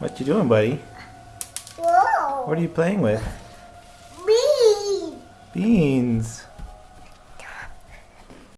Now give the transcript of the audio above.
What you doing, buddy? Whoa. What are you playing with? Beans. Beans.